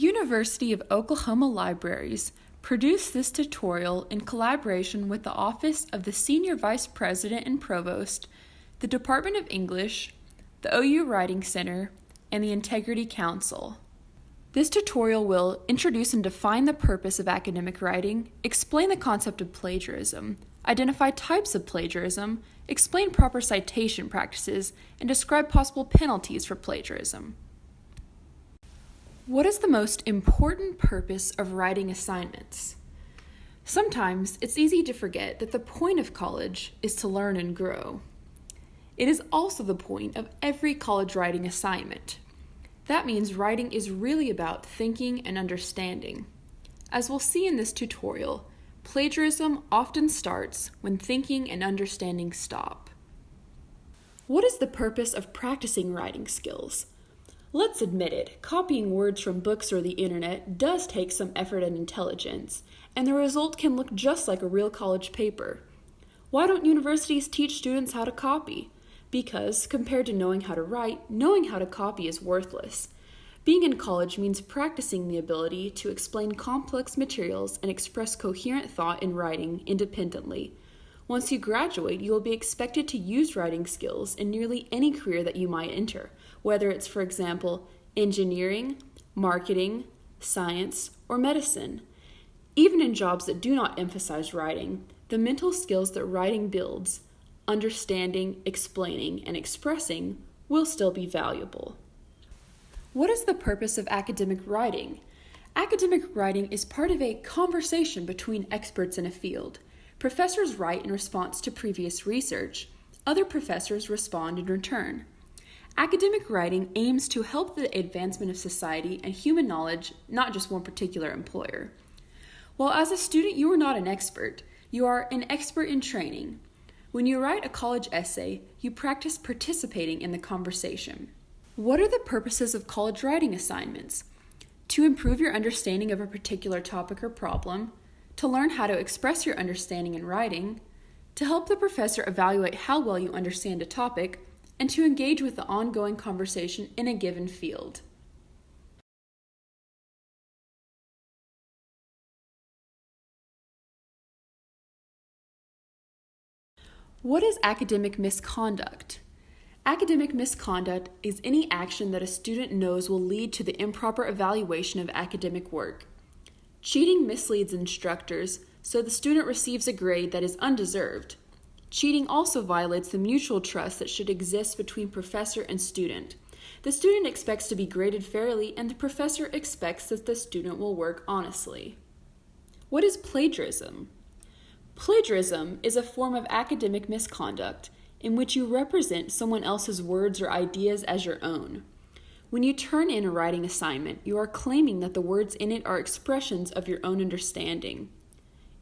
University of Oklahoma Libraries produced this tutorial in collaboration with the Office of the Senior Vice President and Provost, the Department of English, the OU Writing Center, and the Integrity Council. This tutorial will introduce and define the purpose of academic writing, explain the concept of plagiarism, identify types of plagiarism, explain proper citation practices, and describe possible penalties for plagiarism. What is the most important purpose of writing assignments? Sometimes it's easy to forget that the point of college is to learn and grow. It is also the point of every college writing assignment. That means writing is really about thinking and understanding. As we'll see in this tutorial, plagiarism often starts when thinking and understanding stop. What is the purpose of practicing writing skills? Let's admit it, copying words from books or the internet does take some effort and intelligence, and the result can look just like a real college paper. Why don't universities teach students how to copy? because, compared to knowing how to write, knowing how to copy is worthless. Being in college means practicing the ability to explain complex materials and express coherent thought in writing independently. Once you graduate, you will be expected to use writing skills in nearly any career that you might enter, whether it's, for example, engineering, marketing, science, or medicine. Even in jobs that do not emphasize writing, the mental skills that writing builds, understanding, explaining, and expressing will still be valuable. What is the purpose of academic writing? Academic writing is part of a conversation between experts in a field. Professors write in response to previous research, other professors respond in return. Academic writing aims to help the advancement of society and human knowledge, not just one particular employer. While as a student you are not an expert, you are an expert in training. When you write a college essay, you practice participating in the conversation. What are the purposes of college writing assignments? To improve your understanding of a particular topic or problem, to learn how to express your understanding in writing, to help the professor evaluate how well you understand a topic, and to engage with the ongoing conversation in a given field. What is academic misconduct? Academic misconduct is any action that a student knows will lead to the improper evaluation of academic work. Cheating misleads instructors, so the student receives a grade that is undeserved. Cheating also violates the mutual trust that should exist between professor and student. The student expects to be graded fairly, and the professor expects that the student will work honestly. What is plagiarism? Plagiarism is a form of academic misconduct in which you represent someone else's words or ideas as your own. When you turn in a writing assignment, you are claiming that the words in it are expressions of your own understanding.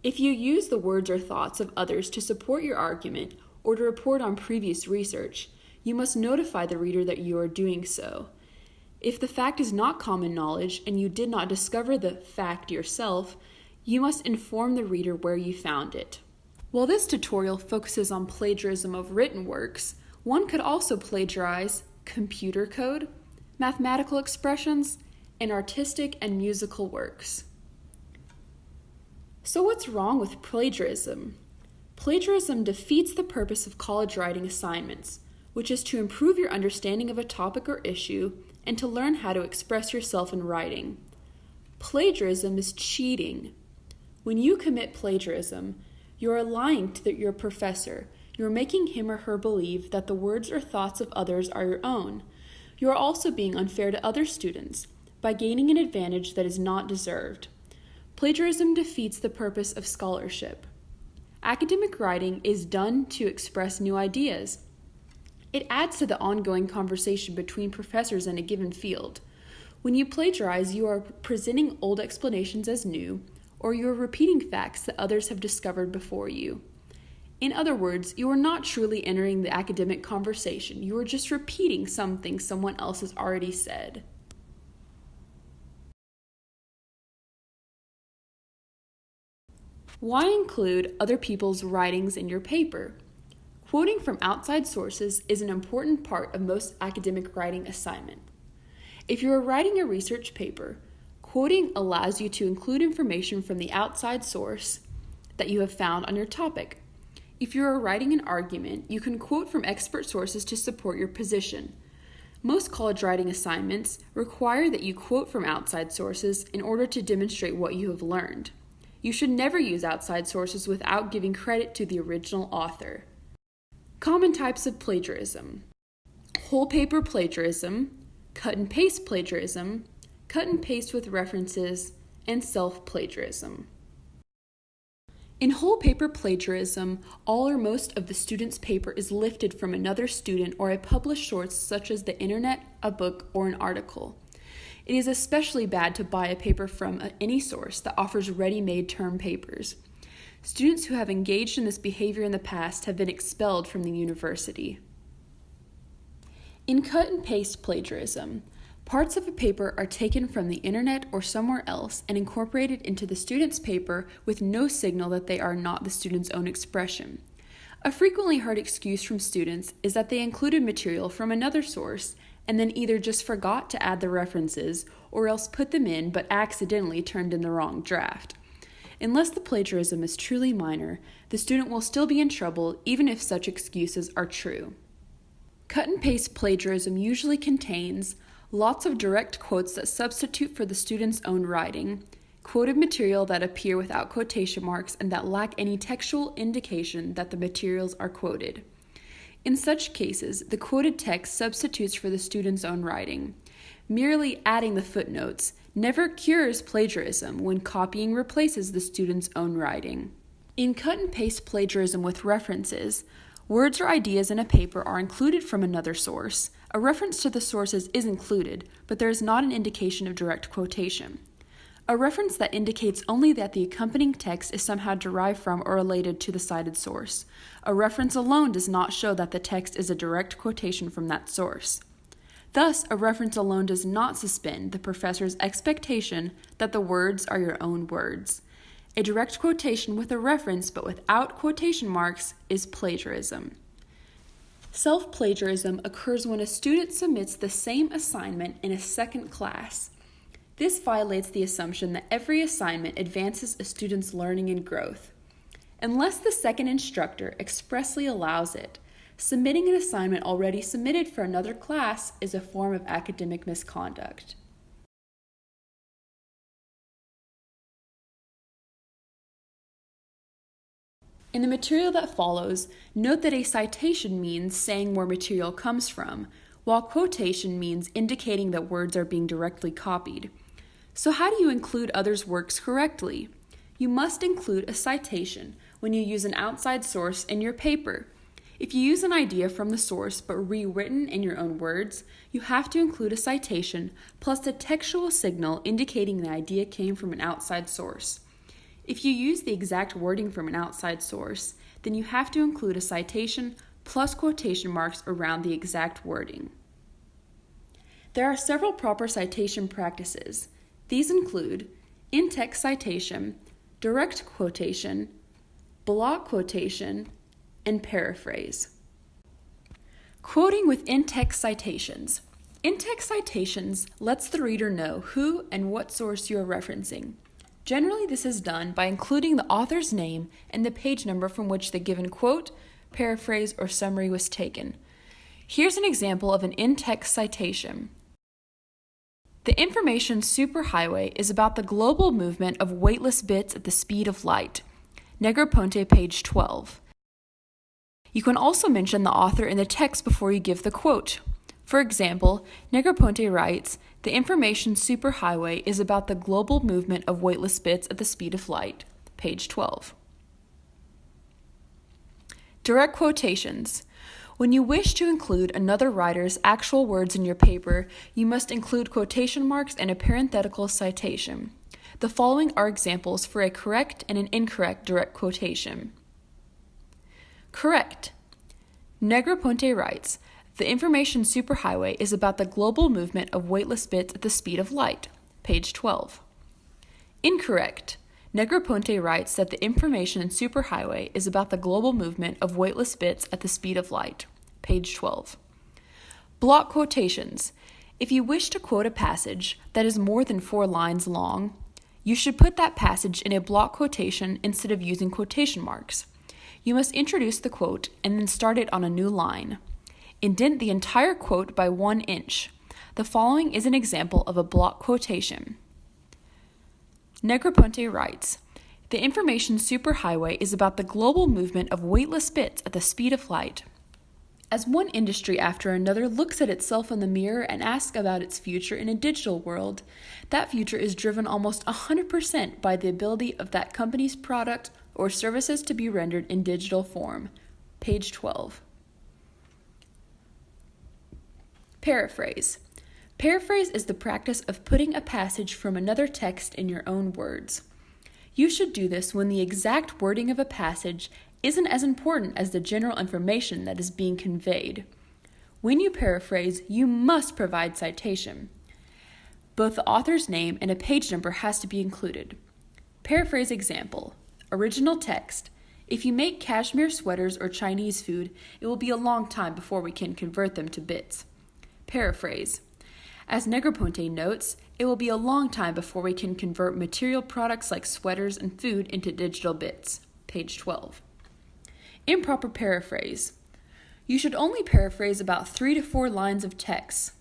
If you use the words or thoughts of others to support your argument or to report on previous research, you must notify the reader that you are doing so. If the fact is not common knowledge and you did not discover the fact yourself, you must inform the reader where you found it. While this tutorial focuses on plagiarism of written works, one could also plagiarize computer code, mathematical expressions, and artistic and musical works. So, what's wrong with plagiarism? Plagiarism defeats the purpose of college writing assignments, which is to improve your understanding of a topic or issue and to learn how to express yourself in writing. Plagiarism is cheating when you commit plagiarism, you are lying to your professor. You are making him or her believe that the words or thoughts of others are your own. You are also being unfair to other students by gaining an advantage that is not deserved. Plagiarism defeats the purpose of scholarship. Academic writing is done to express new ideas. It adds to the ongoing conversation between professors in a given field. When you plagiarize, you are presenting old explanations as new or you are repeating facts that others have discovered before you. In other words, you are not truly entering the academic conversation, you are just repeating something someone else has already said. Why include other people's writings in your paper? Quoting from outside sources is an important part of most academic writing assignment. If you are writing a research paper, Quoting allows you to include information from the outside source that you have found on your topic. If you are writing an argument, you can quote from expert sources to support your position. Most college writing assignments require that you quote from outside sources in order to demonstrate what you have learned. You should never use outside sources without giving credit to the original author. Common types of plagiarism whole paper plagiarism, cut and paste plagiarism, cut and paste with references, and self plagiarism. In whole paper plagiarism, all or most of the student's paper is lifted from another student or a published source such as the internet, a book, or an article. It is especially bad to buy a paper from uh, any source that offers ready made term papers. Students who have engaged in this behavior in the past have been expelled from the university. In cut and paste plagiarism, Parts of a paper are taken from the internet or somewhere else and incorporated into the student's paper with no signal that they are not the student's own expression. A frequently heard excuse from students is that they included material from another source and then either just forgot to add the references or else put them in but accidentally turned in the wrong draft. Unless the plagiarism is truly minor, the student will still be in trouble even if such excuses are true. Cut and paste plagiarism usually contains lots of direct quotes that substitute for the student's own writing, quoted material that appear without quotation marks and that lack any textual indication that the materials are quoted. In such cases, the quoted text substitutes for the student's own writing. Merely adding the footnotes never cures plagiarism when copying replaces the student's own writing. In cut and paste plagiarism with references, words or ideas in a paper are included from another source, a reference to the sources is included, but there is not an indication of direct quotation. A reference that indicates only that the accompanying text is somehow derived from or related to the cited source. A reference alone does not show that the text is a direct quotation from that source. Thus, a reference alone does not suspend the professor's expectation that the words are your own words. A direct quotation with a reference but without quotation marks is plagiarism. Self plagiarism occurs when a student submits the same assignment in a second class. This violates the assumption that every assignment advances a student's learning and growth. Unless the second instructor expressly allows it, submitting an assignment already submitted for another class is a form of academic misconduct. In the material that follows, note that a citation means saying where material comes from, while quotation means indicating that words are being directly copied. So, how do you include others' works correctly? You must include a citation when you use an outside source in your paper. If you use an idea from the source but rewritten in your own words, you have to include a citation plus a textual signal indicating the idea came from an outside source. If you use the exact wording from an outside source, then you have to include a citation plus quotation marks around the exact wording. There are several proper citation practices. These include in text citation, direct quotation, block quotation, and paraphrase. Quoting with in text citations. In text citations lets the reader know who and what source you are referencing. Generally, this is done by including the author's name and the page number from which the given quote, paraphrase, or summary was taken. Here's an example of an in text citation. The information superhighway is about the global movement of weightless bits at the speed of light. Negroponte, page 12. You can also mention the author in the text before you give the quote. For example, Negroponte writes, the information superhighway is about the global movement of weightless bits at the speed of light. Page 12. Direct quotations. When you wish to include another writer's actual words in your paper, you must include quotation marks and a parenthetical citation. The following are examples for a correct and an incorrect direct quotation. Correct. Negroponte writes, the information superhighway is about the global movement of weightless bits at the speed of light. Page 12. Incorrect. Negroponte writes that the information superhighway is about the global movement of weightless bits at the speed of light. Page 12. Block quotations. If you wish to quote a passage that is more than four lines long, you should put that passage in a block quotation instead of using quotation marks. You must introduce the quote and then start it on a new line. Indent the entire quote by one inch. The following is an example of a block quotation. Negroponte writes The information superhighway is about the global movement of weightless bits at the speed of light. As one industry after another looks at itself in the mirror and asks about its future in a digital world, that future is driven almost 100% by the ability of that company's product or services to be rendered in digital form. Page 12. Paraphrase. Paraphrase is the practice of putting a passage from another text in your own words. You should do this when the exact wording of a passage isn't as important as the general information that is being conveyed. When you paraphrase, you must provide citation. Both the author's name and a page number has to be included. Paraphrase example Original text If you make cashmere sweaters or Chinese food, it will be a long time before we can convert them to bits. Paraphrase As Negroponte notes, it will be a long time before we can convert material products like sweaters and food into digital bits. Page 12. Improper paraphrase. You should only paraphrase about three to four lines of text.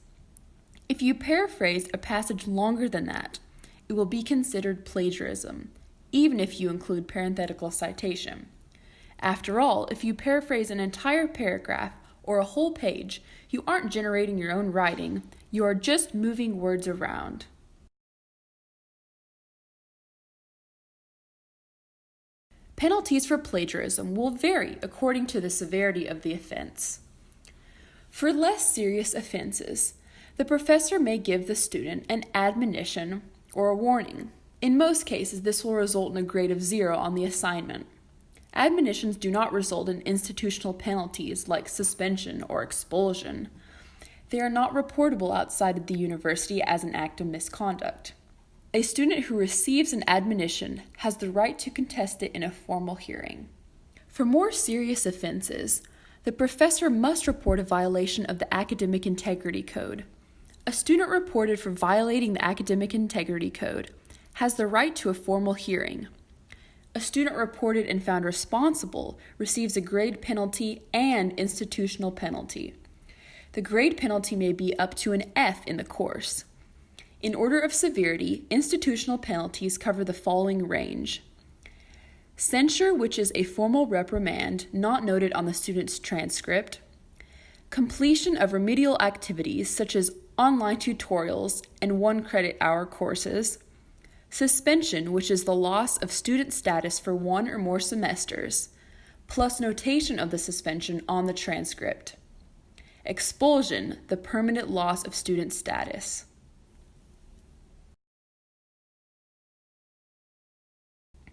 If you paraphrase a passage longer than that, it will be considered plagiarism, even if you include parenthetical citation. After all, if you paraphrase an entire paragraph or a whole page, you aren't generating your own writing, you are just moving words around. Penalties for plagiarism will vary according to the severity of the offense. For less serious offenses, the professor may give the student an admonition or a warning. In most cases, this will result in a grade of zero on the assignment. Admonitions do not result in institutional penalties like suspension or expulsion. They are not reportable outside of the university as an act of misconduct. A student who receives an admonition has the right to contest it in a formal hearing. For more serious offenses, the professor must report a violation of the Academic Integrity Code. A student reported for violating the Academic Integrity Code has the right to a formal hearing. A student reported and found responsible receives a grade penalty and institutional penalty. The grade penalty may be up to an F in the course. In order of severity, institutional penalties cover the following range. Censure, which is a formal reprimand not noted on the student's transcript, completion of remedial activities such as online tutorials and one credit hour courses, suspension, which is the loss of student status for one or more semesters, plus notation of the suspension on the transcript, expulsion, the permanent loss of student status.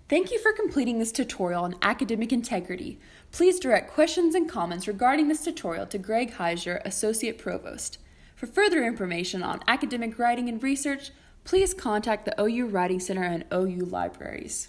Thank you for completing this tutorial on academic integrity. Please direct questions and comments regarding this tutorial to Greg Heiser, Associate Provost. For further information on academic writing and research, please contact the OU Writing Center and OU Libraries.